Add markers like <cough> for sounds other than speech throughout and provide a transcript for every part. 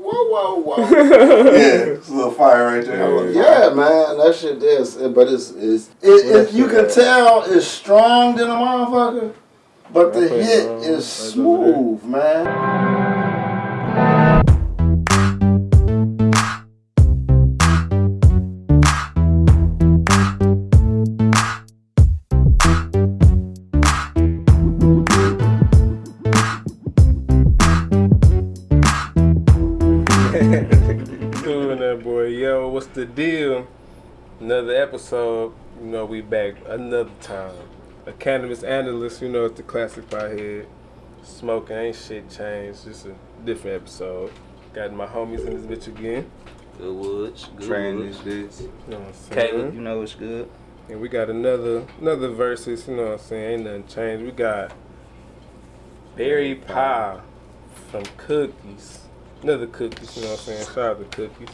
whoa, whoa. Whoa. <laughs> yeah, <laughs> it's a little fire right there. yeah, man, that shit is. But it's it's it, it, you can tell it's strong than a motherfucker, but the hit is smooth, man. Another episode, you know, we back another time. A cannabis analyst, you know, it's the classic pothead. Smoking ain't shit changed, just a different episode. Got my homies in this bitch again. Good Woods. Good Train Woods. this bitch. You know what I'm saying? Caleb, you know what's good. And we got another another verses, you know what I'm saying? Ain't nothing changed. We got Berry Pie from Cookies. Another cookies, you know what I'm saying? Shout out to cookies.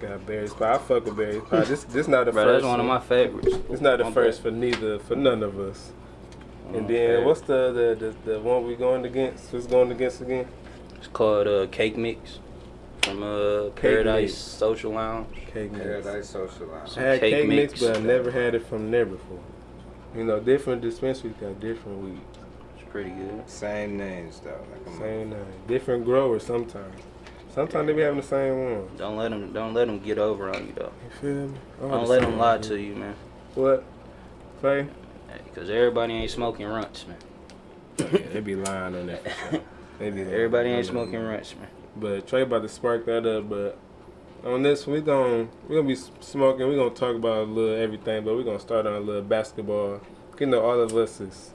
Got Berry Pie. I fuck with Berry Pie. This this not the Bro, first that's one of my favorites. It's not the My first bad. for neither for none of us. One And my then favorites. what's the the, the the one we going against? What's going against again? It's called uh, Cake Mix from uh, Paradise Mix. Social Lounge. Cake mix. Paradise Social Lounge. I had Cake cake, mix, mix. but I never had it from there before. You know, different dispensaries got different weed. It's pretty good. Same names though. Like Same name. Different growers sometimes. Sometimes they be having the same one. Don't let them don't let them get over on you though. You feel me? Don't let them lie to you, man. What? Faye? Because everybody ain't smoking Runtz, man. Oh, yeah, they be lying on that. Sure. They be. Everybody ain't smoking Runtz, man. But Trey about to spark that up. But on this, we gon' we gonna be smoking. We gonna talk about a little everything. But we gonna start on a little basketball. You know, all of us is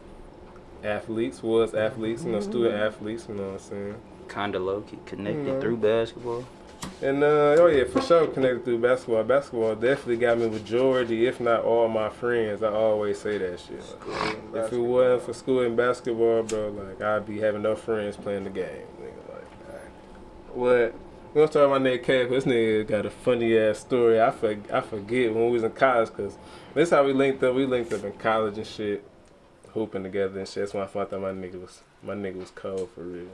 athletes, was athletes, you know, student athletes. You know what I'm saying? Kinda low key connected Mhm. through basketball. And uh, oh yeah, for sure connected through basketball. Basketball definitely got me majority, if not all my friends. I always say that shit. If it wasn't for school and basketball, bro, like I'd be having no friends playing the game. Nigga, like what? We gonna start with my nigga Cap. This nigga got a funny ass story. I for, I forget when we was in college, cause this how we linked up. We linked up in college and shit, hooping together and shit. That's when I found out my nigga was my nigga was cold for real.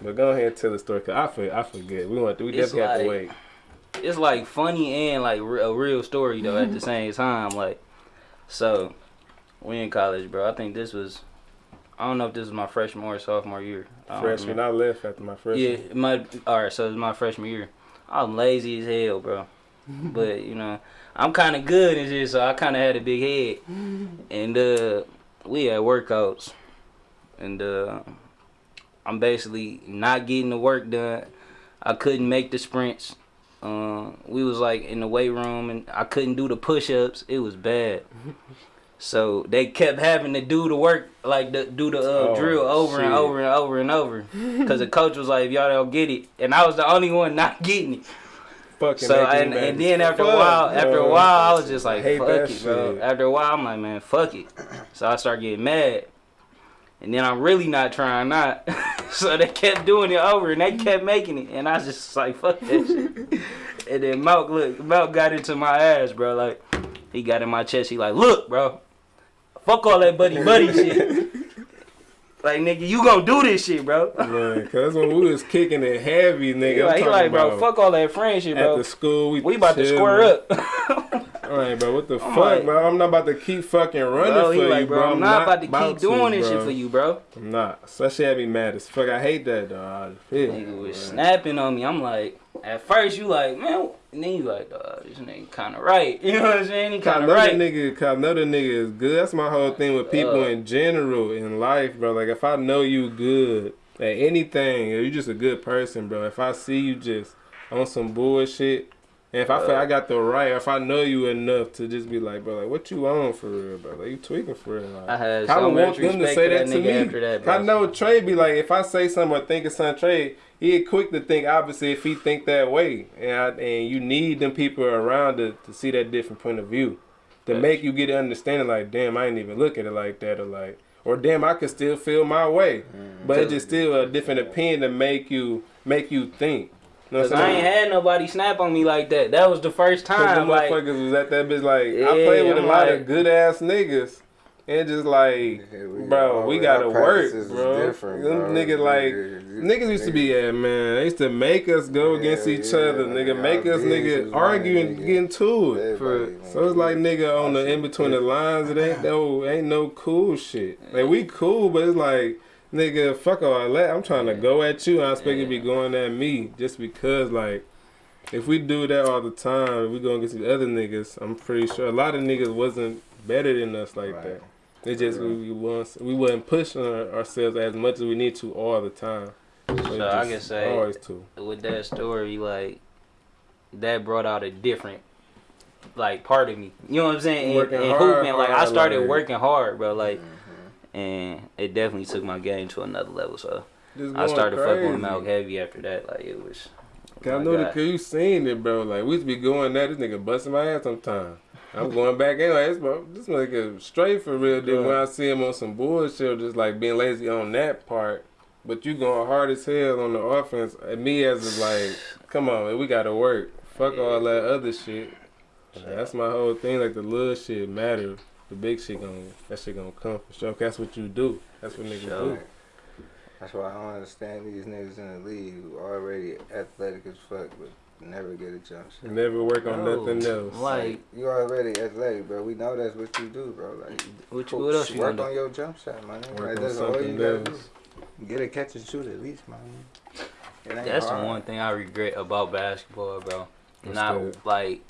But go ahead and tell the story, cause I for, I forget. We want we It's definitely have to wait. it's like funny and like a real story though at the same time. Like, so we in college, bro. I think this was, I don't know if this was my freshman or sophomore year. I Freshman. I left after my freshman. Yeah, it might. All right, so it was my freshman year. I'm lazy as hell, bro. <laughs> but you know, I'm kind of good and shit, so I kind of had a big head. <laughs> And uh, we had workouts, and uh, I'm basically not getting the work done. I couldn't make the sprints. Uh, we was like in the weight room, and I couldn't do the push-ups. It was bad. So they kept having to do the work, like the, do the uh, Oh, drill over and over and over and over, because the coach was like, "If y'all don't get it," and I was the only one not getting it. Fucking So and, and then after a fuck, while, after a while, I was just like, "Fuck it, bro." After a while, I'm like, "Man, fuck it." So I start getting mad, and then I'm really not trying not. <laughs> so they kept doing it over, and they kept making it, and I was just like, "Fuck that shit." <laughs> and then Malk, look, Malk got into my ass, bro. Like he got in my chest. He like, "Look, bro, fuck all that buddy buddy <laughs> shit." Like nigga, you gonna do this shit, bro. Man, cause when we was kicking it heavy, nigga. He like, he like, bro, fuck all that friendship, bro. At the school, we We about to square up. All right, bro. What the I'm fuck, like- bro? I'm not about to keep fucking running Bro, for he you, like, bro, I'm not about to keep doing this shit for you, bro. I'm not. Shit had me mad as fuck. I hate that, dog. Nigga was snapping on me. I'm like, at first you like, man, and then you like, dog, this nigga kind of right. <laughs> You know what I'm saying? He kind of right. nigga, cause another nigga is good. That's my whole thing with people Uh. in general in life, bro. Like if I know you good at anything, or you just a good person, bro. If I see you just on some bullshit, if I feel Uh. I got the right, or if I know you enough to just be like, bro, like what you on for real, bro? Like you tweaking for real. Like, I had I so don't much want them to say that, that to me. after that, I know Trey be like, if I say something or think of something, Trey, he quick to think obviously if he think that way, and I, and you need them people around to, to see that different point of view, to Yes. make you get an understanding. Like, damn, I ain't even look at it like that, or like, or damn, I could still feel my way, but it's just still a different opinion to make you make you think. You Cause I'm ain't had nobody snap on me like that. That was the first Cause the time. Like, motherfuckers was at that bitch like I played with a I'm lot like- of good ass niggas And just like, Yeah, we- bro, we gotta work, practices is bro. Them bro. niggas like, Niggas- niggas used to be at man. They used to make us go Yeah, against each yeah, other, man. nigga. Make us nigga was argue running, and nigga. get into it. Everybody, So it's like nigga on the in between the lines. It ain't <laughs> no ain't no cool shit. Like we cool, but it's like nigga, fuck all that. I'm trying to go at you. I expect you to be going at me just because like. If we do that all the time, we gonna get these other niggas. I'm pretty sure a lot of niggas wasn't better than us like Right. that. It just we, we was we wasn't pushing our, ourselves as much as we need to all the time. But So I can say- always too. with that story, like that brought out a different like part of me. You know what I'm saying? And, Working and hard, hooping, like I started like- working hard, bro. Like, Mm-hmm. And it definitely took my game to another level. So I going started fucking crazy. with Malk heavy after that. Like it was. Oh cause I know that God. cause you seen it, bro. Like we used to be going there, this nigga busting my ass sometime. I'm going back in like this, bro. This nigga straight for real. Then when I see him on some bullshit, just like being lazy on that part, but you going hard as hell on the offense. And me as is like, come on, man, we gotta work. Fuck all that other shit. That's my whole thing. Like the little shit matter. The big shit gonna that shit gonna come for sure. 'Cause That's what you do. That's what niggas Sure. do. That's why I don't understand these niggas in the league who already athletic as fuck but never get a jump shot. Never work on No, nothing else. Like You already athletic, bro. We know that's what you do, bro. Like what, you, what else you work on do? your jump shot, man. Work Like, on that's all you something gotta do. Get a catch and shoot at least, man. It ain't That's the one thing I regret about basketball, bro. What's not that? like,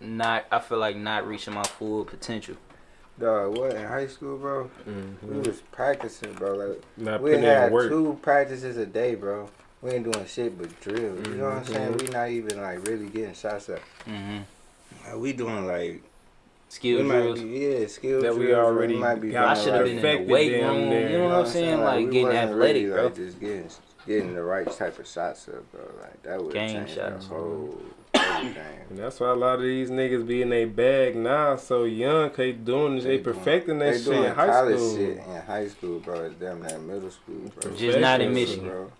not. I feel like not reaching my full potential. Dog, what in high school, bro? We Mhm. was practicing, bro. Like Not we putting in had work. two practices a day, bro. We ain't doing shit but drill. You know what I'm saying? Mhm. We not even like really getting shots up. hmm Like, we doing like Skill we might drills. be, yeah, skill That we drills, or already might be got I should have like, been in the perfected weight room. near. You know what I'm saying? Like we getting wasn't athletic, really, bro. Like just getting getting the right type of shots up, bro. Like that would Game change shots. the whole everything. And that's why a lot of these niggas be in their bag now, so young, cause they doing this, they, doing- perfecting that they shit in high college school. shit in high school, bro. It's damn near middle school, bro. Just not in Michigan. bro.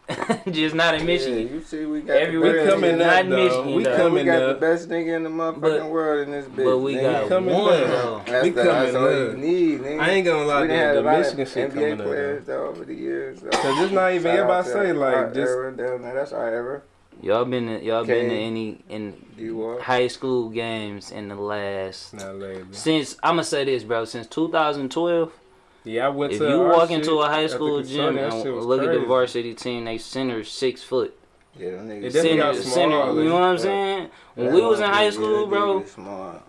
<laughs> Just not in Michigan. Yeah, you see, we got Every the We coming nigga- not up, in. Michigan, We though. we got up. the best nigga in the motherfucking But- world in this bitch. but we nigga. got coming one up. though. That's, We the, that's coming all up. you need, nigga. I ain't gonna lie, we the, done had the a lot Michigan of shit NBA coming up. players though. though, over the years. Though. Cause it's not even Shout everybody say like just era down there. That's our era. Y'all been to, y'all been to any in high school games in the last since I'm gonna say this, bro. Since 2012, Yeah, I went if to you walk into a high school gym and look at the varsity team, they center six foot. Yeah, them niggas. Center, center. You know what I'm saying? When Yeah, we was in high school, bro,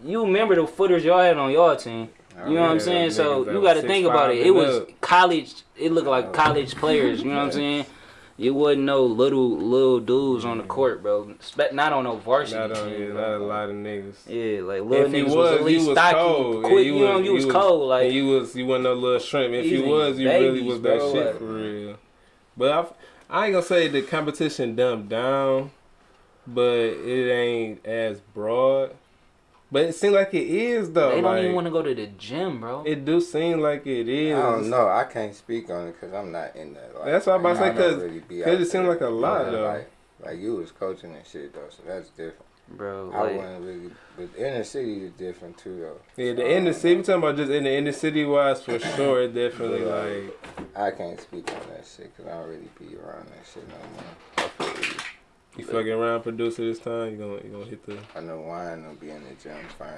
you remember the footers y'all had on y'all team. You know what I'm saying? So you got to think about it. It was up. college. It looked like college players. You know what I'm <laughs> saying? It wouldn't know little little dudes on the court, bro. Spe- Not on no varsity Not on, team. yeah, not a lot of niggas. Yeah, like little If you niggas was, was, at least you was stocky, cold. quick. Yeah, you, know, you was, cold. Like you was you wasn't no little shrimp. If you was, you niggas really was that bro, shit like- for real. But I, I ain't gonna say the competition dumbed down, but it ain't as broad. But it seems like it is though. they don't like, even want to go to the gym, bro. It do seem like it is. I don't know. I can't speak on it because I'm not in that. Like, That's what I'm about to say, I don't 'cause- really be 'cause out it seem there. like a lot, Yeah, though. Like, like you was coaching and shit though, so that's different. bro, I like, wasn't really, but inner city is different too though. Yeah, the So, inner city. We talking about just in the inner city wise for <coughs> sure. Definitely Yeah. like I can't speak on that shit because I don't really be around that shit no more. I feel you. you fucking around producer this time. You gonna you gonna hit the. I know wine will be in the gym fine.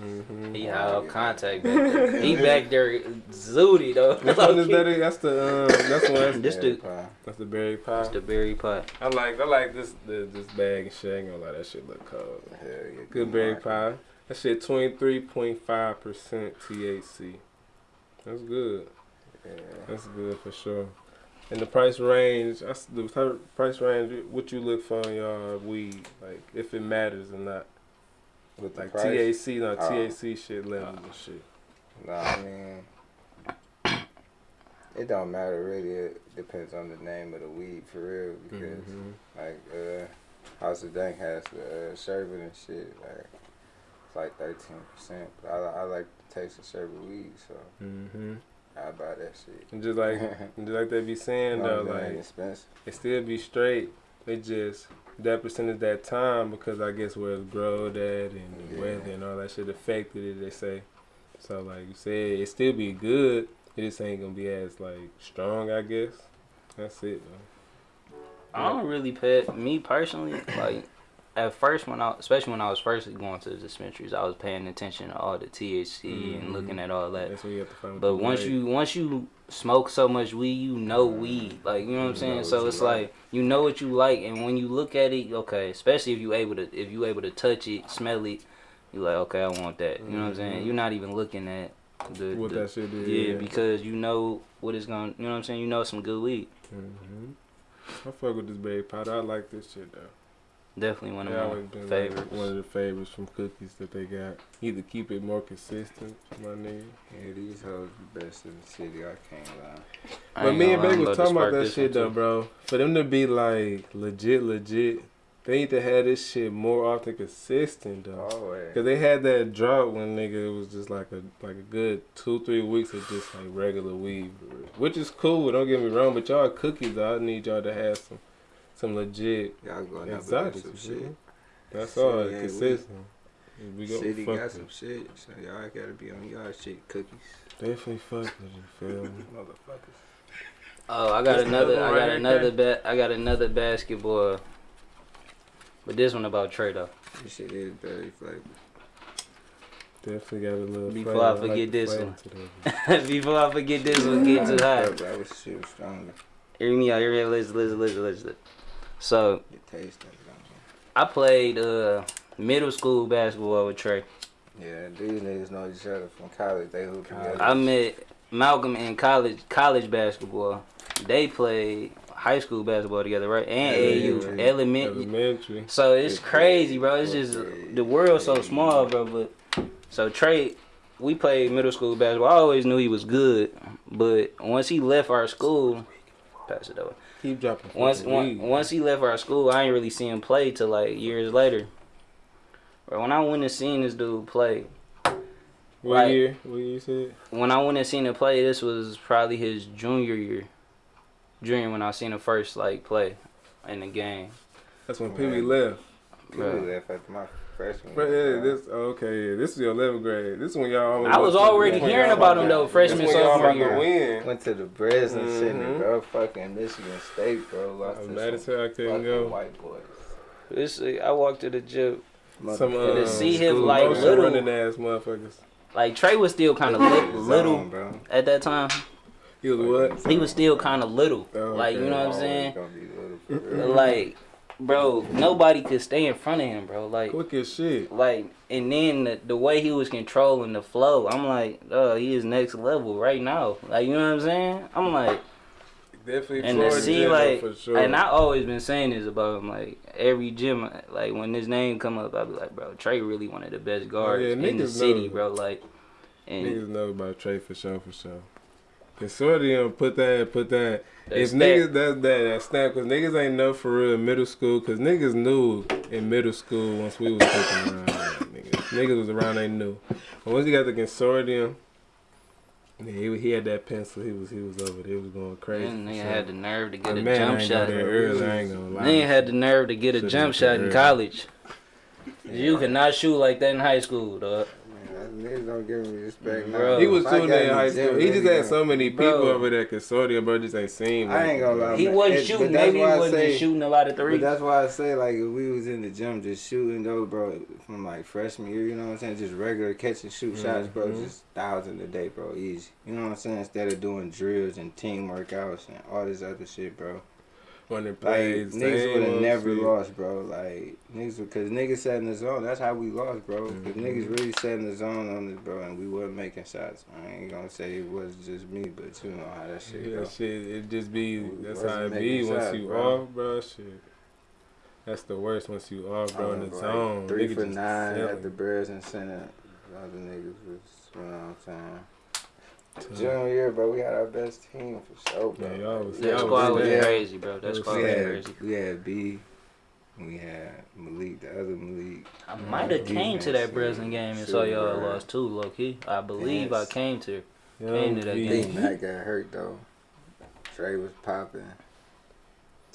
Mm-hmm. he had all contact back <laughs> there. He back there zooty though. Which one is that? That's the um. That's <laughs> one. That's, This the that's the berry pie. that's the berry pot. I like I like this the, this bag and shit. I ain't gonna lie, that shit look cold. Hell yeah. Good berry pie. That shit twenty three point five percent THC. That's good. Yeah. That's good for sure. And the price range, that's the price range. What you look for in your weed, like if it matters or not. With Like price? THC, not Oh. THC shit levels and shit. No, I mean, <coughs> it don't matter really. It depends on the name of the weed for real. Because Mhm. like uh, House of Dank has the uh, sherbet and shit. Like it's like thirteen percent. But I, I like the taste of sherbet weed, so Mhm. I buy that shit. And just like, and <laughs> just like they be saying though, it ain't like expensive. it still be straight. It just that percentage that time because I guess where it's growed at and the Yeah. weather and all that shit affected it. They say, So like you said, it still be good. It just ain't gonna be as like strong, I guess. That's it though. I don't really pet me personally like at first when I especially when I was first going to the dispensaries, I was paying attention to all the THC Mhm. and looking at all that. That's what you have to find. But once right- you once you smoke so much weed, you know weed. Like you know what I'm saying. So it's like like. you know what you like, and when you look at it, okay, especially if you able to if you able to touch it, smell it, you like okay, I want that. You know what I'm saying. Mhm. You're not even looking at the, what the- that shit is. yeah, because you know what it's gonna. You know what I'm saying. You know some good weed. hmm I fuck with this baby powder. I like this shit though. Definitely one of Yeah, my always been like favorites. one of the favorites from cookies that they got. Either keep it more consistent, my nigga. Yeah, these hoes the best in the city. I can't lie. I But me and lie, Baby was talking about that shit though, bro. For them to be like legit, legit, they need to have this shit more often consistent though. Oh, always. Cause they had that drought when nigga it was just like a like a good two three weeks of just like regular weed, which is cool. Don't get me wrong, but y'all cookies, though, I need y'all to have some some legit Y'all going up exotic some shit. shit. That's Shit, all yeah, we- consistent. We go City fuck got with some shit, so y'all gotta be on y'all shit. Cookies, Definitely fuck with you, feel me? <laughs> motherfuckers. Oh, I got This another. another I got right another bet. I got another basketball. But this one about Trey though. This shit is very flavor. Definitely got a little. Before flavor. I forget the this <laughs> one. Before I forget this one, get too high. That was shit was stronger. Hear me out. Hear me out. Listen, listen, listen, listen. So It tastes like I played uh middle school basketball with Trey. Yeah, these niggas know each other from college. They hoop together. I met Malcolm in college college basketball. They played high school basketball together, right? And AU Elementary. elementary. Elementary. So it's crazy, bro. It's fourth just the world's so small, bro. But so Trey, we played middle school basketball. I always knew he was good, but once he left our school, pass it over. Keep dropping. Once fucking once, he left our school, I ain't really see him play till like years later. But when I went and seen this dude play, What like- year? What year you said? when I went and seen him play, this was probably his junior year. Junior when I seen him first like play in the game. That's when Pee Wee left. People Bruh. left after my freshman. But yeah, this okay. Yeah, this is your 11th grade. This is when y'all. almost I was went to- already hearing y'all about him to- though, this freshman when y'all sophomore about to year. win. Went to the Breslin Mhm. Center, bro. Fucking Michigan State, bro. Lost I'm to mad as some hell I couldn't go. white boys. This I walked to the gym. Some uh, to see him, school like, motion little- running ass motherfuckers. Like Trey was still kind of li- Zone, little bro. at that time. He was what? He was still kind of little. Oh, Like you know what I'm saying? gonna be little for real. Like, bro, nobody could stay in front of him, bro. Like, Quick as shit. like, and then the, the way he was controlling the flow, I'm like, oh, he is next level right now. Like, you know what I'm saying? I'm like, Definitely and to see like, for sure. and I always been saying this about him. Like every gym, like when his name come up, I be like, bro, Trey really one of the best guards Oh, yeah, in the city, know. bro. Like, and Niggas know about Trey for sure, for sure. Consortium put that, put that. that if niggas, that's that, that snap, cause niggas ain't know for real in middle school, cause niggas knew in middle school once we was kicking around. niggas, niggas was around, they knew. But once he got the consortium, he, he had that pencil, he was he was over there, he was going crazy. and nigga sure. had the nerve to get a man, jump shot. early, I ain't gonna lie. Nigga had the nerve to get a Should've jump shot there in early. college. You cannot shoot like that in high school, dog. Man, niggas don't give me respect, Bro. He was If I shooting got in the high school. He just had so many people Bro. over there consortium, bro. Just ain't seen. I ain't gonna lie. He wasn't It- shooting. that's Maybe he why I wasn't say- shooting a lot of But threes. that's why I say like if we was in the gym just shooting though, bro, from like freshman year, you know what I'm saying? Just regular catch and shoot shots, bro, Mhm. just thousand a day, bro, easy. You know what I'm saying? Instead of doing drills and team workouts and all this other shit, bro. Running Like niggas would have never shit. lost, bro. Like niggas, because niggas sat in the zone. That's how we lost, bro. Because Mhm. niggas really sat in the zone on this, bro, and we wasn't making shots. I ain't gonna say it was just me, but you know how that shit Yeah, go. shit, it just be We that's how it be making once shots, you bro. off, bro. Shit, that's the worst once you off, bro, in the Like, zone. Three Niggas for nine selling. at the Breslin Center. Other niggas was, you know what I'm saying. Tough. Junior year, bro, we had our best team for sure, bro. Yeah, y'all was- that y'all squad was yeah. crazy, bro. That squad we was had crazy. we had B, we had Malik, the other Malik. I might have came to that Defense, Breslin game and saw y'all lost too, low key. I believe I came to. Young came to that B. game. Big Mac got hurt though. Trey was popping.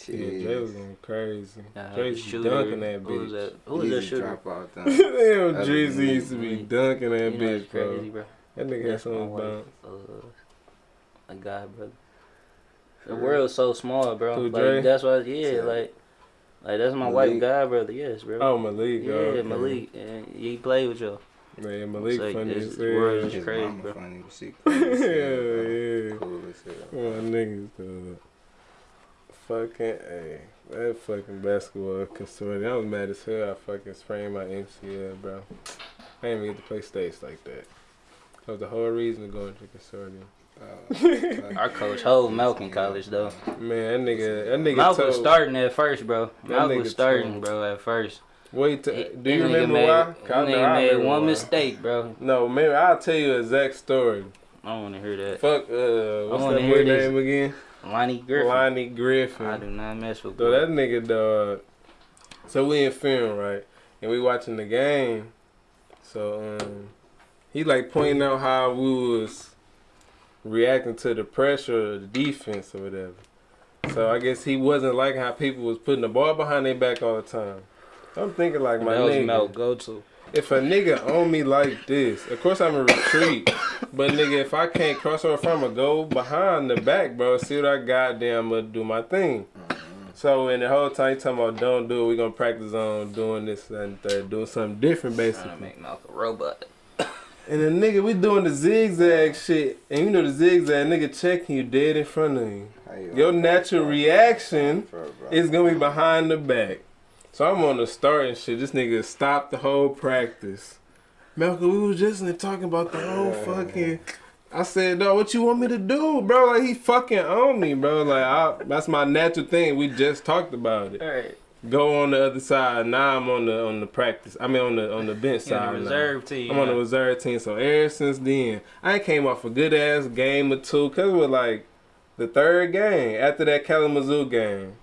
Yeah, Jay was Jeez. going crazy. I had Jay was dunking that Who was bitch. that? Who was that Easy shooter? drop out <laughs> them. Damn, Other Drizzy used to be Malik. dunking that You know, bitch, crazy, bro. bro. That nigga had That's my some wife, bounce. uh, a guy, brother. The world's so small, bro. Who, like that's why, yeah, Yeah. like, like that's my Malik? wife, guy, brother. Yes, bro. Oh, Malik. yeah, okay. Malik, and he played with y'all. Man, Malik like funny this as world is crazy, mama bro. funny, but she cool as hell. <laughs> Yeah, yeah. Cool as hell. My niggas, dog. Fucking, hey, that fucking basketball consortium. I was mad as hell. I fucking sprained my MCL, bro. I didn't even get to play states like that. That was the whole reason to go into consortium. Uh, <laughs> Our coach hold Malcolm College though. Man, that nigga, that nigga Malcolm was starting at first, bro. That Malcolm was starting, told. bro, at first. Wait, to, do that you remember made, why? that 'Cause I nigga I made remember one why. mistake, bro. No, man, I'll tell you an exact story. I don't want to hear that. Fuck, uh, what's wanna that hear boy name again? Lonnie Griffin. Lonnie Griffin. I do not mess with. So that nigga dog. So we in film right, and we watching the game. So um, he like pointing out how we was reacting to the pressure of the defense or whatever. So I guess he wasn't liking how people was putting the ball behind their back all the time. I'm thinking like my nigga, Mel go to. if a nigga on me like this, of course I'm a retreat. But nigga, if I can't cross over from a go behind the back, bro, see what I goddamn gonna do my thing. So in the whole time you talking about don't do it, we gonna practice on doing this and third, doing something different basically. Trying to make Malcolm a robot. And then nigga, we doing the zigzag shit, and you know the zigzag nigga checking you dead in front of you. you Your gonna- natural reaction Bro, bro. is gonna be behind the back. So I'm on the start and shit. This nigga stopped the whole practice. Malcolm, we was just talking about the whole fucking. I said, no, what you want me to do, bro? Like he fucking on me, bro. Like I, that's my natural thing. We just talked about it. All right. Go on the other side. Now I'm on the on the practice. I mean on the on the bench He on side. the now. reserve team. I'm on the reserve team. So ever since then, I came off a good ass game or two. Cause it was like the third game after that Kalamazoo game.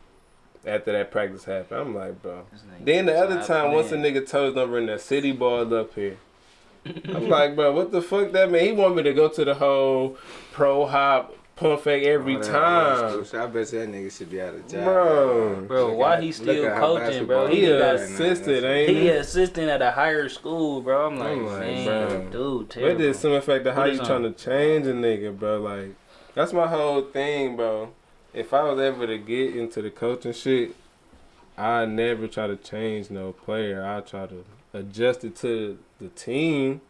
After that practice happened, I'm like, bro. Then the other time, once a nigga told us bring that city ball up here. <laughs> I'm like, bro, what the fuck that mean? He want me to go to the whole pro hop pump fake every All that time. West I bet that nigga should be out of job. Bro. Bro, Look why at- he still coaching, bro? He He is got right now. assisted, That's- ain't He assistant at a higher school, bro. I'm like, I'm like, man, dude, But terrible. there's some effect of how you is trying to change a nigga, bro. Like, that's my whole thing, bro. If I was ever to get into the coaching shit, I never try to change no player. I try to adjust it to the team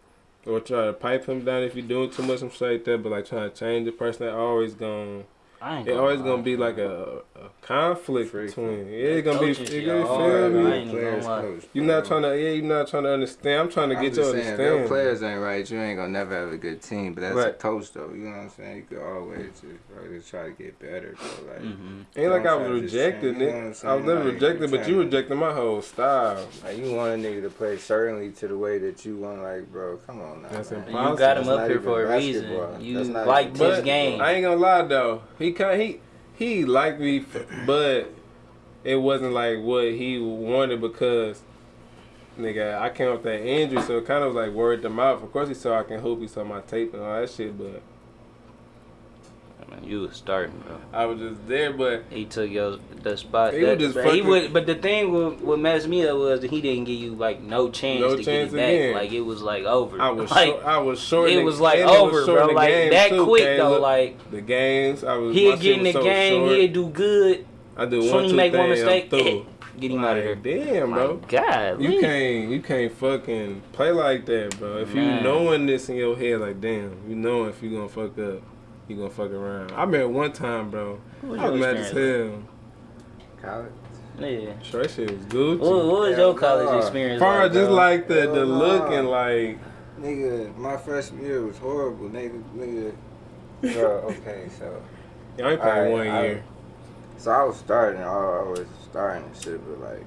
or try to pipe him down if you're doing too much, some shit like that. But like trying to change the person, that always gonna, I ain't it always gonna be like a, a conflict Freak. between. Yeah, it's gonna be. Coaching You shit feel hard, me? man. I ain't even Players gonna lie. coach, You're not trying to. Yeah, you're not trying to understand. I'm trying to I'm get you to saying, if understand. your players ain't right, you ain't gonna never have a good team. But as a Right. coach, though, you know what I'm saying? You could always just, bro, just try to get better, bro. Like, Mhm. Ain't like I was try to just rejected, change, you know I'm nigga. I was never Like, rejected, but you tryna- rejected my whole style. like, you want a nigga to play certainly to the way that you want. Like, bro, come on now. That's man. impossible. You got him up not here even for a basketball. reason. You That's not liked even his But game. I ain't gonna lie though, he kind he he liked me, but it wasn't like what he wanted because nigga I came up that injury, so it kind of was like word to mouth. Of course he saw I can hoop, he saw my tape and all that shit, but I mean, you was starting, bro. I was just there. But He took your the spot. He that, was just but he would, but the thing what, what messed me up was that he didn't give you like no chance No to chance get it back. again. Like it was like over. I was <laughs> like short, I was short. it was like was over, short bro. Like that too, quick though. Like the games, I was. he'd get in the so game, short. he'd do good. I do one, two make one mistake, through. Eh, get him out of here. Damn, bro. My God, You can't you can't fucking play like that, bro. If you knowing this in your head, like damn, you know if you gonna fuck up, you gonna fuck around. I remember one time, bro. What I was your mad as hell. College. Yeah. Sure, that shit was Gucci. What, what was Hell your college nah. experience Far like? just like the the Hell look and like Nigga, my freshman year was horrible. Nigga, nigga. Bro, okay, so. <laughs> I ain't playing Alright, one I- year. So I was starting, I was starting and shit, but like,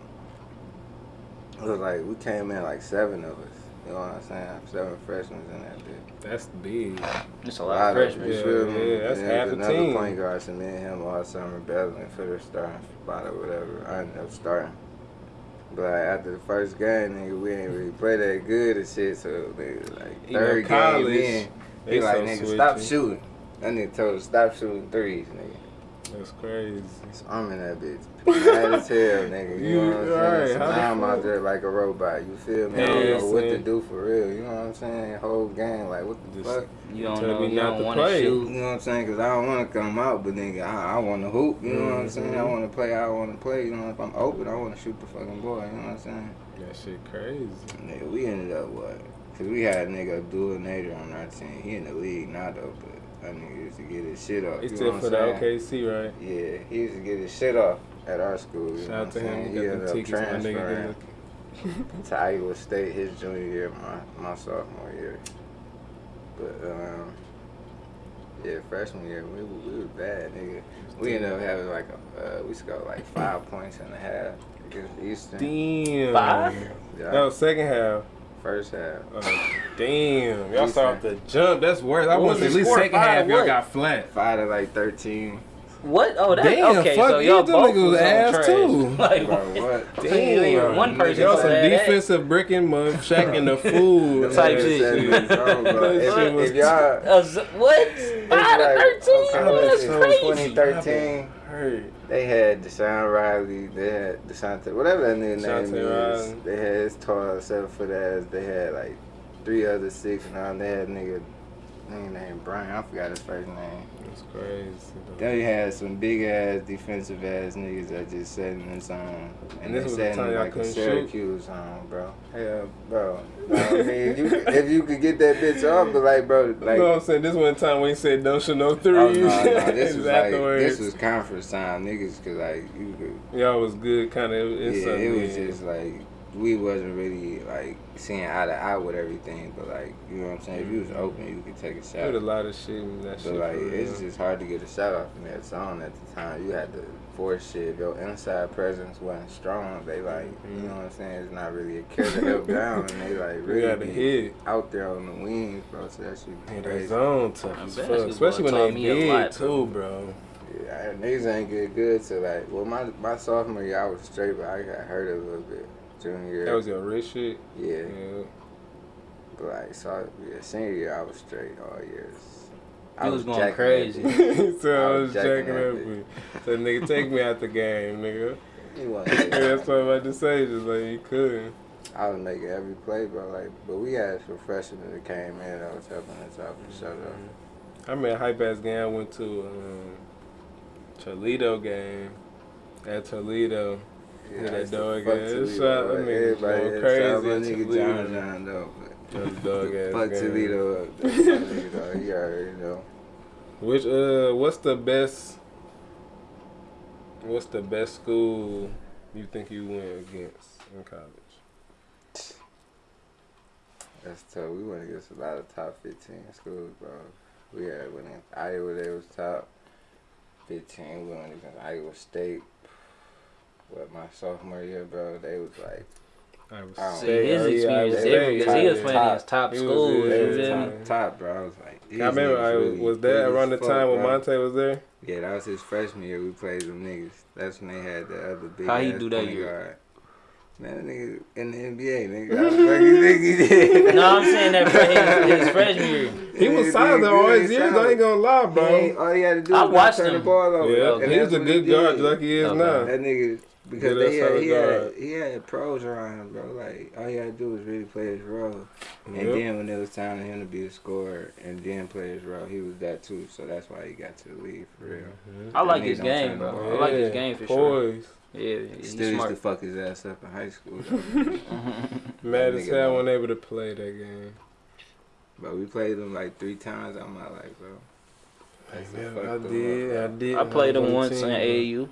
it was like, we came in like seven of us. You know what I'm saying? Seven freshmen in that bitch. That's big. It's a A lot of of freshmen. you Yeah, feel me? yeah, that's And half there's a another team. point guard, so me and him all summer battling for the starting spot or whatever. I ended up starting. But like, after the first game, nigga, we ain't really play that good and shit. So nigga, like You know, third college, game in, They he like so nigga stop shooting. That nigga told us stop shooting threes, nigga. That's crazy. So I'm in that bitch. Mad as hell, nigga. You, <laughs> You- know what I'm saying? So now I'm out there like a robot. You feel me? I don't know what to do for real. You know what I'm saying? Whole game, like what the Just- fuck? You don't Tell know. me You not don't to want to play. You know what I'm saying? Cause I don't want to come out, but nigga, I, I want to hoop. You know what I'm saying? I Mhm. want to play. I want to play. You know, if I'm open, I want to shoot the fucking ball. You know what I'm saying? That shit crazy. Nigga, we ended up what? Cause we had a nigga Abdel Nader on our team. He in the league now though, but that nigga used to get his shit off. You still for the? OKC, right? Yeah, he used to get his shit off at our school. You Shout know out what to I'm him. saying? He He ended up transferring <laughs> to Iowa State his junior year, my my sophomore year. But um, yeah, freshman year we were, we were bad, nigga. We ended up having like a uh, we scored like five points and a half against Eastern. Damn. Five? Yeah, was second half. First half. Uh, damn. Y'all Decent. saw the jump. That's worse. I want was at least score? second Five half y'all got flat. Five to like thirteen. What? Oh, that Damn, okay. fuck so you, y'all them both niggas was on ass trash. too. <laughs> like Bro, what? what? Damn, even one person Y'all some said that. defensive bricking mother shacking the <laughs> fool. Type shit. That shit was- If, if y'all what? It's Five to thirteen? okay, That's crazy. 2013. Hurt. They had Deshaun Riley, they had Da'Shonte, whatever that nigga name Da'Shonte is. Riley. They had his tall seven foot ass. They had like three other six and all. They had nigga, nigga named Brian. I forgot his first name. That's crazy. They had some big ass defensive ass niggas that just sat in the zone. And And this they was the sat time in like a couldn't shoot? Syracuse zone, bro. Hell, bro. No, I mean, if you, if you could get that bitch off, but like, bro, like. you know what I'm saying? This one time when he said don't shoot no oh, threes. Oh no, no, <laughs> this was like this was conference time, niggas. Cause like you could, Y'all was good, kind of. yeah, it was just like we wasn't really like seeing eye to eye with everything. But like you know what I'm saying, if you was mm-hmm. open, you could take a There was a lot of shit in that But shit. like for real. it's just hard to get a shot off in that zone at the time. You had to force shit. If your inside presence wasn't strong, they like you mm-hmm. know what I'm saying. It's not really a care to help down, and they like <laughs> we got really be hit. out there on the wings, bro. So that shit Yeah, be that crazy. zone tough as fuck. Especially when they me a big lot, too, bro. Yeah, niggas ain't get good to like. Well, my my sophomore year I was straight, but I got hurt a little bit. Junior year, That was your wrist shit. yeah. Yeah. But like, so yeah, senior year I was straight all years. I You was going crazy. <laughs> so I I was was jacking jacking that up. So nigga, take me out the game, nigga. He wasn't <laughs> that's what I'm about to say. Just like you couldn't. I was making every play, bro. Like, but we had some freshmen that came in that was helping us out for sure. Though. I remember a hype ass game I went to um, Toledo game at Toledo. Yeah, that I dog ass shot, that nigga Everybody going crazy my nigga Toledo. John John though. That dog <laughs> ass Fuck. Toledo up. That's my nigga, dog. He already know. Which uh, what's the best? What's the best school you think you went against in college? That's tough. We went against a lot of top 15 schools, bro. We had went against Iowa, they was top 15. We went against Iowa State. What, my sophomore year, bro, they was like, I was I See, his experience Iowa different because he was playing top- against top he was schools. good, yeah. feel top, top, bro. I was like, I remember niggas I really was that as around the fuck, time when bro. Monte was there. Yeah, that was his freshman year. We played them niggas. That's when they had the other big How he do that point year? guard. Man, that nigga in the NBA, nigga. How the fuck think he did? <laughs> No, I'm saying that for his, his freshman year. He was Yeah, solid he all his years. I ain't gonna lie, bro. ain't- all he had to do I was watched turn the ball over. Yeah, And he was a good guard did. like he is Okay. now. That nigga, because Good they had, he, solid had, he had pros around him, bro. Like, all he had to do was really play his role. And Yep. then when it was time for him to be a scorer and then play his role, he was that too. So that's why he got to the league for real. Mhm. I like his game, bro. the I like his game for sure. Poise. Yeah, he's Still used to fuck his ass up in high school. <laughs> <laughs> Mad as nigga hell wasn't able to play that game. but we played him like three times out my life, bro. I used to Yeah, fuck I did. I did. I played was him once team, in bro. AAU.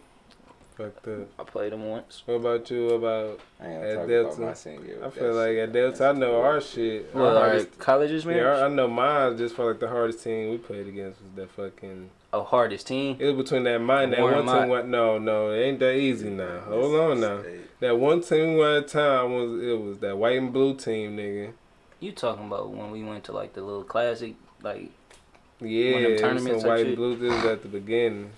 Fucked up. I played him once. What about you? About At Delta, about year. I feel like shit, at. Delta, I know our shit. Well, our our hardest, college's yeah. I know mine just for like the hardest team we played against was that fucking. Oh, hardest team. It was between that mine that one team. Mott. What? No, no, it ain't that easy now. Hold on now. State. That one team we won at the time was it was that white and blue team, nigga. You talking about when we went to like the little classic, like, Yeah, One of them it was tournaments some white shit? and blue. This was at the beginning.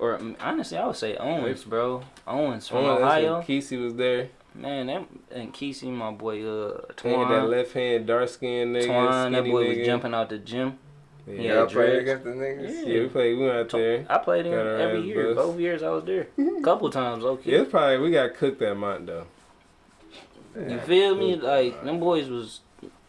Or mm, honestly, I would say Owens, bro. Owens from when Ohio. Kesey was there. Man, that and Kesey, my boy, uh, had that left hand dark skinned nigga. Twan, that boy was jumping out the gym. Yeah, Yeah, Y'all played against the niggas? yeah, we played. We went out there. I played him every year. bust. Both years I was there. Couple times, okay. Yeah, it's probably we got cooked that month though. You feel me? Like them boys was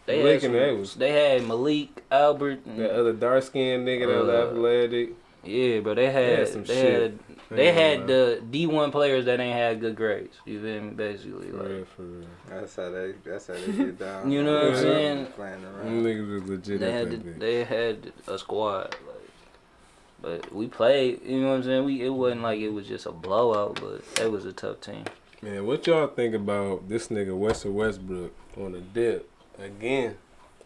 they had, Malik some, and they was- they had Malik, Albert, and, That other dark skinned nigga that was Uh, athletic. Yeah, but they had had some they shit. had they ain't had gonna the D one players that ain't had good grades. You feel me? Basically, For like real, for real. That's how they. That's how they get <laughs> down. You know what I'm saying? Playing around. niggas was legit they had the, they had a squad. Like, but we played. You know what I'm saying? We it wasn't like it was just a blowout, but it was a tough team. Man, what y'all think about this nigga Western Westbrook on the dip again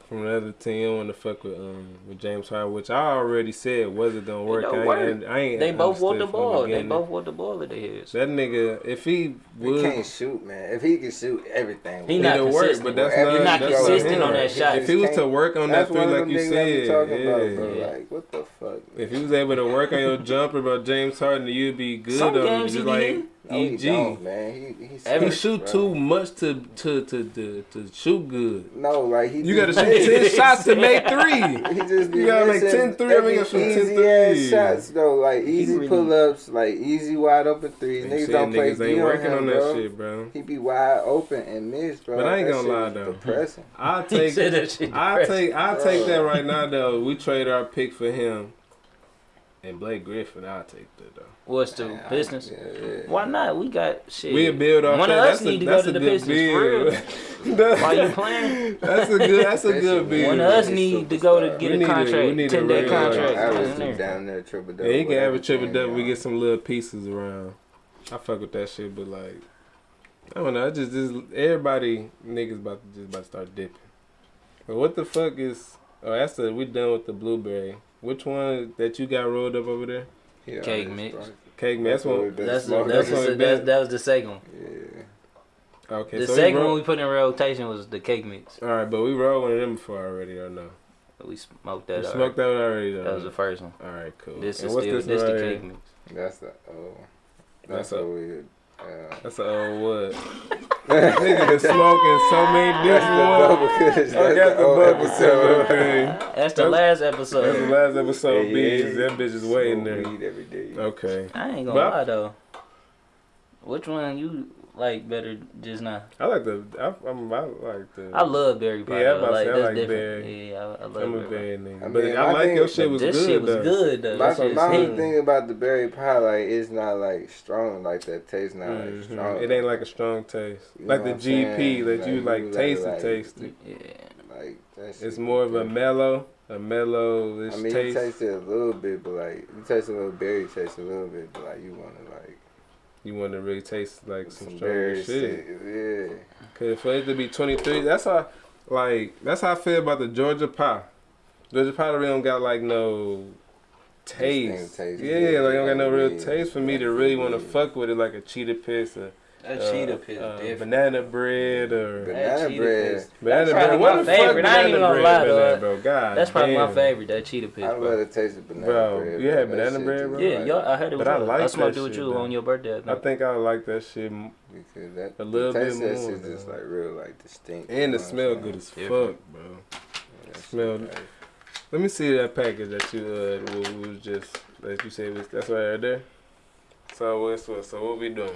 from the other team? I want to fuck with um with James Harden, which I already said wasn't gonna work. don't I, work. ain't, I ain't They both want the understood from ball. They both want the ball at their heads. That nigga, if he He can't shoot, man. If he can shoot everything, He not it'll work, consistent. but that's not, You're not that's consistent him. on that shot. If he was to work on that three, one like you niggas I be said, yeah. about, bro. Like, what the fuck? If he was able to work on your jumper about James Harden, you'd be good Some on him, games he just be like in. No, he EG. don't, man. He he, Every- He shoot bro. too much to to to to, to shoot good. No, like he. You gotta shoot ten <laughs> shots to make three. <laughs> He just be You gotta make missing 10 threes, I mean, every you gotta shoot easy ass threes. shots though, like easy really- pull ups, like easy wide open threes. They Niggas don't play niggas D ain't on working him, on bro. shit, bro. He be wide open and miss, bro. But I ain't That gonna lie, though. Depressing. I'll <laughs> take said that shit I take I take that right now though. We trade our pick for him. And Blake Griffin, I'll take that though. What's the Man, I- Pistons? Yeah, yeah. Why not? We got shit. We'll build off One that. of us that's need a, to go to the good Pistons for real. <laughs> Why you playing? That's a good that's a good Especially build. One of us need to go to get We a need a- we contract, need a ten day real, contract. Average in there. down there, triple double. Yeah, he can whatever average triple double. We get some little pieces around. I fuck with that shit, but like, I don't know. I just, just everybody niggas about to just about to start dipping. But what the fuck is? Oh, that's the we done with the blueberry. Which one that you got rolled up over there? He Cake mix. strong. Cake man. That's what one. we've That's the, that's, That's the, that's, that was the second one. Yeah. Okay, The so second roll, one we put in rotation was the cake mix. All right, but we rolled one of them before already, or no? We smoked We that. smoked Smoked that one already. Though. that was the first one. All right, cool. This And is what's still this this right the here? cake mix. That's the oh. That's That's a- a. Uh, That's an old wood. Nigga been smoking so many that's different the ones. bubble kush. I got the old bubble episode. Okay. That's the That's- last That's the episode. last episode. Yeah, Bees. yeah. That bitch is waiting Smoke there. weed every day. Okay. I ain't gonna lie though. Which one you like better just now? I like the. I, I'm. I like the. I love berry pie. Yeah, I though. about to like say, I that's like different. berry. Yeah, I, I love I'm a berry. bad nigga, I but mean, I like thing- your shit But was this good shit was though. good though. My, That shit's my only thing about the berry pie, like, it's not like strong, like that taste not like Mhm. strong. It ain't like a strong taste, You like the what I'm saying? GP that you Like, like taste like- it, taste it. Yeah. like that. It's more of a mellow, a mellow I mean, taste. you taste it a little bit, but like you taste a little berry taste a little bit, but like you want to like You want to really taste like some, some stronger shit. shit. Yeah. Cause for it to be 23, that's how, like, that's how I feel about the Georgia pie. Georgia pie really don't got like no taste. Taste, Yeah, yeah, like don't got no real yeah, taste for me to really want to yeah. fuck with it, like a cheetah piss or That uh, cheetah piss uh, different. banana bread or Banana bread. piss. banana That's bread. probably What my the fuck favorite. I ain't even banana gonna lie, been bro? God That's probably my favorite. That cheetah piss. I love Bro. the taste of banana Bro, bread. you had banana bread, bro? Yeah, like- yo, I heard it But was. I I, like I smoked that it with shit, you on your birthday. I I think. think I like that shit, Because that, A little the bit taste of that more, shit just like real like distinct. and you the smell what good as fuck, Different. bro. saying? Smell- shit, Let me see that package that you uh was, was just that you said was that's right there. So what's what? So what we doing?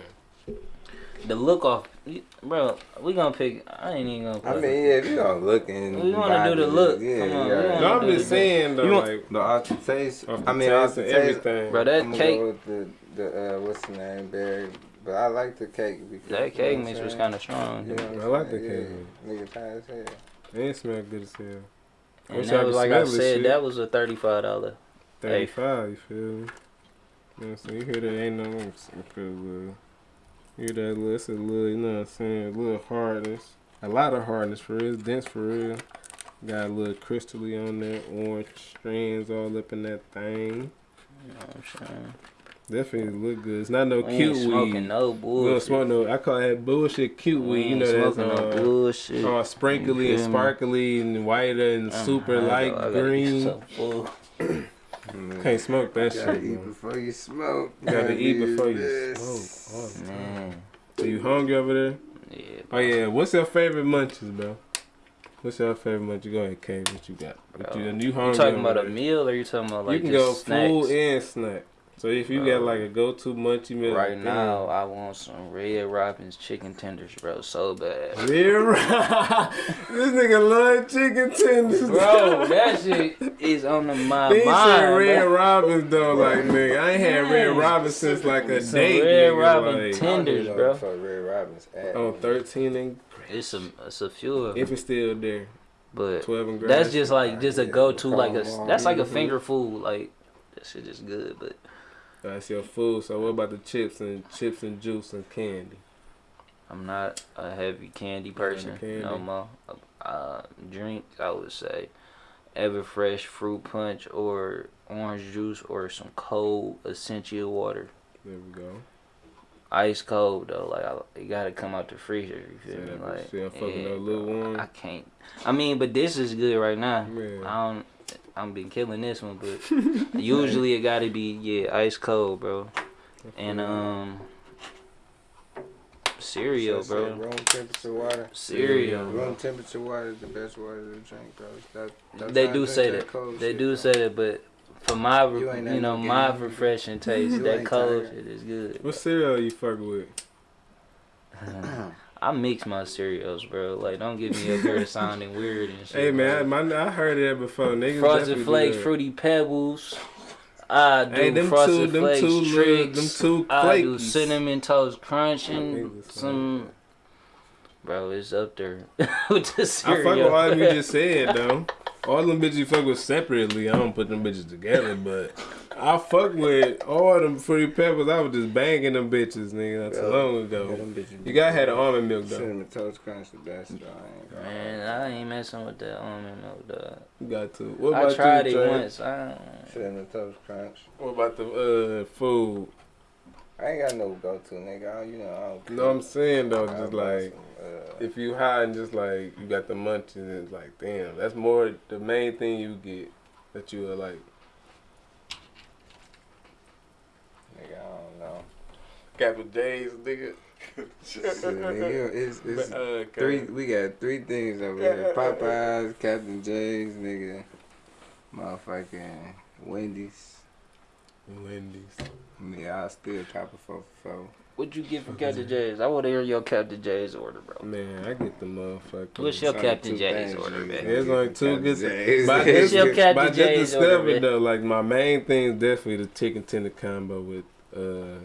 The look off, bro. We gonna pick. I ain't even gonna. I mean, yeah, if you gonna look and We wanna do the look. Yeah, Come on, yeah. No, I'm do just the- saying though, want- like The after taste. I mean, taste after and taste. everything. Bro, that I'm cake, Go with the the uh, what's the name, Barry. But I like the cake. Because, that you know cake what mix was kind of strong. Yeah, know I like the cake Yeah. Nigga tired as hell. it ain't smell good as hell. And Wish I that could was like I said, shit. that was a thirty-five dollar. Thirty five, you feel me? You know what I'm saying? You hear that ain't no cause uh, you hear that little it's a little you know what I'm saying, a little hardness. A lot of hardness for real, dense for real. Got a little crystally on there, orange strands all up in that thing. You know what I'm saying? Definitely look good. It's not no We cute smoking weed. no We don't bullshit. smoke no. I call that bullshit cute We weed. You know that's smoking no uh, bullshit. all sprinkly and sparkly and whiter and I'm super light though. I gotta get green. so <clears throat> full. Mm. Can't smoke that you Gotta shit. eat bro. before you smoke. You gotta eat before you smoke. Oh, Man, So you hungry over there? yeah. Oh yeah. What's your favorite munchies, bro? What's your favorite munch? You go ahead, K. What you got? What you, you, You hungry talking about a meal or you talking about like you can just go snacks? food and snack. So if you got uh, like a go-to munchie meal, Right damn. now, I want some Red Robin's chicken tenders, bro, so bad. Yeah, right. <laughs> this nigga love chicken tenders. Bro, that shit is on the my He mind. said Red bro. Robins though, like nigga. I ain't had Red Man. Robin since like a Some date. Red nigga, Robin like, Tenders, bro. know For Red Robin's at. on 13 and It's a it's a few of them, if it's still there, but 12 and grass. that's just like just a go to like a that's like a finger food like that shit is good, but That's your food. So what about the chips and chips and juice and candy? I'm not a heavy candy person candy. no more. Uh, drinks, I would say, Everfresh fruit punch or orange juice or some cold Essentia water. There we go. Ice cold though, like I, it gotta come out the freezer. You feel me? Like, I'm fucking yeah, little one. I can't. I mean, but this is good right now. Man. I don't. I'm been killing this one, but <laughs> usually it gotta be yeah ice cold, bro. And um, cereal, So, so bro. Room temperature water. Cereal, Room temperature water is the best water to drink, bro. That, They do say that. cold They shit, do bro. say that, but for my, You you, know, my game. refreshing <laughs> taste, You that ain't cold tired. shit is good. What cereal you fuck with? <laughs> I mix my cereals, bro. Like, don't get me up here <laughs> sounding weird and shit. Hey man, bro. my, I heard that before. Niggas Frosted Flakes. Fruity Pebbles. I do Hey, them Frosted two, them Flakes, two, little, them two flakes. I do cinnamon toast crunch and some. Bro, it's up there <laughs> with the I cereal. fuck with all you <laughs> just said though. All them bitches you fuck with separately. I don't put them bitches together, but I fuck with all them Fruity Pebbles. I was just banging them bitches, nigga, not too Yeah. long ago. them You gotta have the almond milk though. Cinnamon toast crunch the best, though. I ain't Man, I ain't messing with that almond milk, dog. You got to. What I about tried you, it Trey? once. I don't... Cinnamon toast crunch. What about the uh food? I ain't got no go to, nigga. I, don't- you know, I don't. You know what I'm saying though? I Just like some, if you high and just like you got the munchies, it's like damn, that's more the main thing you get that you are like. nigga, I don't know. Captain Jay's, nigga. <laughs> Shit, nigga, it's, it's uh, three. We got three things over here: <laughs> Popeyes, Captain Jay's, nigga, motherfucking Wendy's. Wendy's. Yeah, I still cop a four for four. What'd you get for Captain Jay's? I want to hear your Captain Jay's order, bro. Man, I get the motherfucker. What's your Captain two J's order, nigga. man? There's only two Captain good. things. But I <laughs> What's just, your Captain but I just J's order, discovered though, like my main thing is definitely the chicken tender combo with uh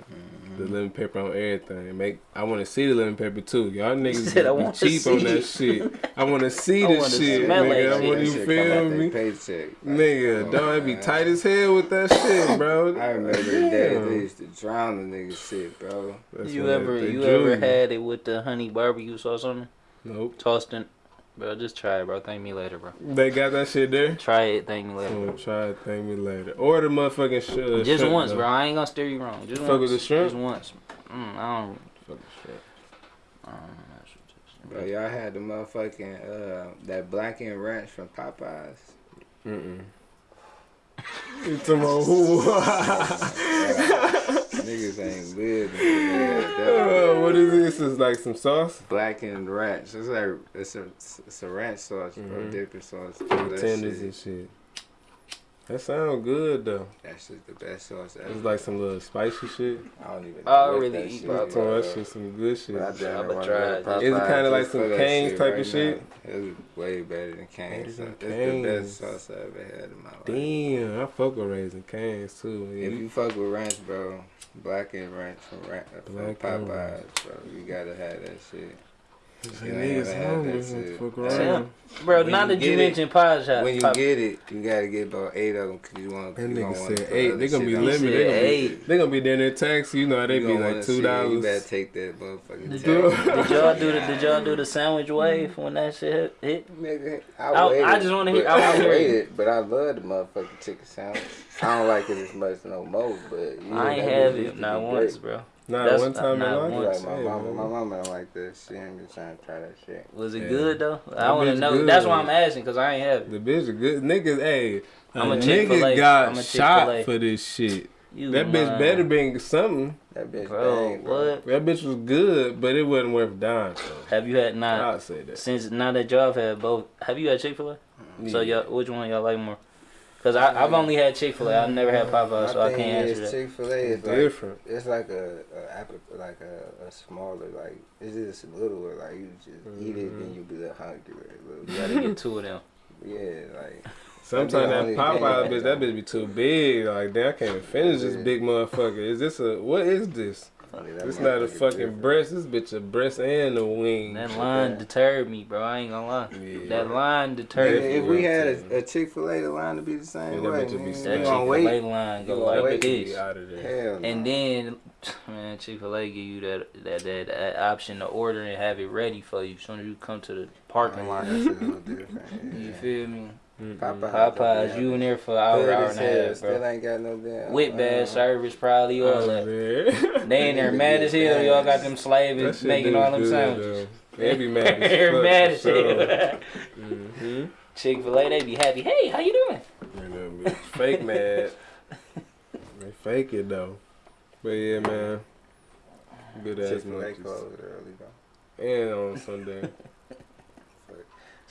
Mm-hmm. the lemon pepper on everything. Make I want to see the lemon pepper too. Y'all niggas said, be wanna cheap on that shit. I want to <laughs> see I this shit, smell nigga. I shit. want That you shit come feel out they me, Paycheck. nigga. Like, Don't I be tight as hell with that <laughs> shit, bro. I remember the days they used to drown the nigga shit, bro. That's you ever you ever had it with the honey barbecue sauce on it? Nope. Tossed in. Bro, just try it, bro. Thank me later, bro. They got that shit there. Try it. Thank me later. Bro. gonna try it. Thank me later. Or the motherfucking sh- Just shrimp, once, though. bro. I ain't gonna steer you wrong. Just Fuck once. with the shrimp? Just once. Mm, I don't. Fuck the shit. I don't know. That's what Bro, y'all had the motherfucking uh that blackened ranch from Popeyes. Mm-mm. <laughs> You talking about who? <laughs> <laughs> Niggas ain't lived until they had that. <laughs> Uh, what is this? Is like some sauce? Black and ranch. It's like it's a it's a ranch sauce, bro. Mhm. Dipping sauce. Bro. Tenders shit, and shit. That sound good though. That's just the best sauce ever. It's like some little spicy shit. I don't even. I know what already that eat shit I is, told bro. that shit some good shit. But I It damn I'ma try go it. Is it kinda like some for Cane's shit type of right shit? It's way better than Cane's. Better than It's the best sauce I ever had in my life. Damn, I fuck with Raising Cane's too. If you fuck with ranch, bro, blackened ranch from, ranch, from Black and Popeyes, bro, you gotta have that shit. Niggas you hungry. had that let's shit. Fuck Damn. around. Bro, When now you that you mentioned pie shop, When you pop- get it, you gotta get about eight of them because you want. That nigga said eight. They other gonna be limited. They gonna be, eight. they gonna be down there tax. You know they You be like two see it, You better dollars. take that motherfucking Did, tax. you- did y'all do the Did y'all do the <laughs> sandwich wave when that shit hit? hit? Nigga, I- I, waited, I just wanna hear- I wanna I hear it. waited, but I love the motherfucking chicken sandwich. I don't like it as much no more, but yeah, I ain't that have it not once, bro. Not That's one time in not life. once. Like my Hey, mama, my mama don't like that shit. I'm just trying to try that shit. Was it Yeah. good though? I That want to know. good. That's why I'm asking because I ain't have it. The bitch is good. Niggas, hey, I'm a a nigga got I'm a shot for this shit. You That bitch lying. better been something. That bitch Bro, bang, bro. what? That bitch was good, but it wasn't worth dying for. Have you had not I'll say that. since now that y'all have had both? Have you had Chick Fil A? Mm-hmm. So y'all, which one y'all like more? Cause I, I've only had Chick Fil A. I've never had Popeyes, so I can't is answer that. Chick Fil A is like different. it's like a, a like a, a smaller like it's just littler like you just eat it Mm-hmm. and you be that hungry. Like, You gotta get two of them. <laughs> yeah, like Sometimes That'd that be the only Popeye bitch, that bitch be too big. Like, damn, I can't even finish this big motherfucker. Is this a what is this? Funny, It's not a fucking different. breast. This bitch a breast and a wing. That line deterred me, bro. I ain't gonna lie. Yeah. That line If, deterred me. if we had a, a Chick Fil A, the line to be the same that way. bitch would be man. That You Chick gonna Fil wait? A line go like wait. this. out of there. Hell no. And then, <laughs> man, Chick Fil A give you that, that that that option to order and have it ready for you as soon as you come to the parking Oh, lot. yeah, that shit a little different. <laughs> You feel me? Mm-mm. Popeye. Popeyes, you in there for an hour, hour and a hell, half, Still bro. ain't got no damn. With bad uh, service, probably all Oh, that. man. <laughs> They in there mad as hell. Y'all got them slaving, making all them good, sandwiches. though. They be mad <laughs> They're fuck. mad as hell. <laughs> Mm-hmm. Chick Fil A, they be happy. Hey, how you doing? And them fake mad. they fake it though. But yeah, man. Good ass Chick Fil A closed early though. And on Sunday.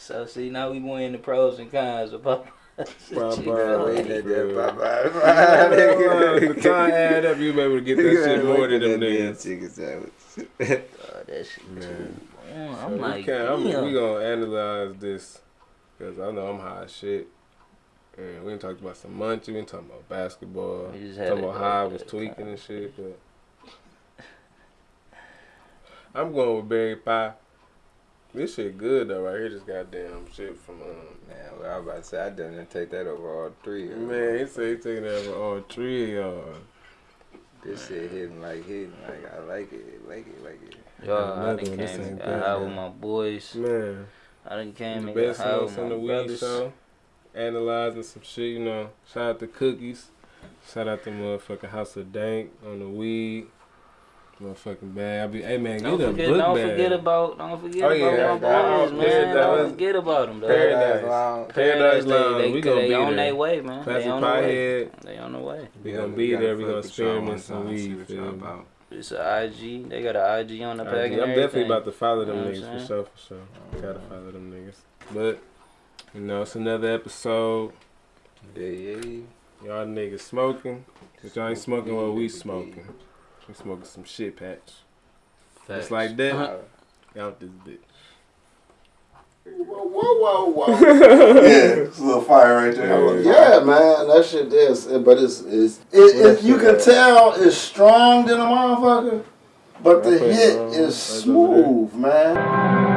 So see, now we went into pros and cons of Popeyes. <laughs> Popeyes. Chick-fil-A. Waiting at that Well, Popeye. the time add up, you be able to get that shit more than them niggas. chicken sandwich. <laughs> Oh, that shit Man. too. Man, I'm we like, can, I'm, we gonna analyze this because I know I'm high as shit. And we done talked about some munchie, we done talking about basketball, We just talking about how I was tweaking and shit. But I'm going with berry pie. This shit good though, right here. This goddamn shit from um. Man, well, I was about to say I didn't take that over all three. of. Man, he said he taking that for all three of y'all. This shit hitting like hitting like I like it, like it, like it. Yo, I Another done one, this came ain't and got high with my boys. Man, I done came the and got best high of with us on my the weed brothers. show. Analyzing some shit, you know. Shout out to Cookies. Shout out to motherfucking House of Dank on the weed. Motherfucking bag. I be, hey man, Don't get a forget, book don't bag. forget about, don't forget Oh, yeah, about my boys, man. Paradise. Don't forget about them, though. Paradise. Lounge. Paradise they, Lounge. they, We gonna they be on their way, man. They on their way. They on the way. We Yeah, gonna we be gotta there. We gonna experiment some weed. feel about. It's an IG. They got an IG on the IG. pack. I'm definitely about to follow them You know niggas for sure, for sure. Gotta follow them niggas. But, you know, it's another episode. Yeah, yeah. Y'all niggas smoking. But y'all ain't smoking what we smoking. We smoking some shit patch. Just like that. Uh-huh. Out this bitch. Whoa, whoa, whoa. <laughs> yeah, it's a little fire right there. Yeah, man, that shit is, but it's, it's it, if you can tell, it's strong than a motherfucker, but the I put it hit is Right over there. smooth, man.